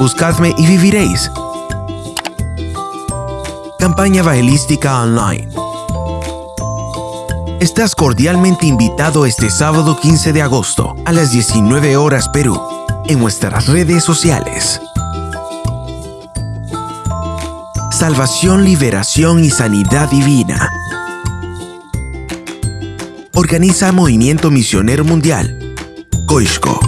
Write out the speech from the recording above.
buscadme y viviréis. Campaña Evangelística Online. Estás cordialmente invitado este sábado 15 de agosto a las 19 horas Perú en nuestras redes sociales. Salvación, liberación y sanidad divina. Organiza Movimiento Misionero Mundial. Coisco.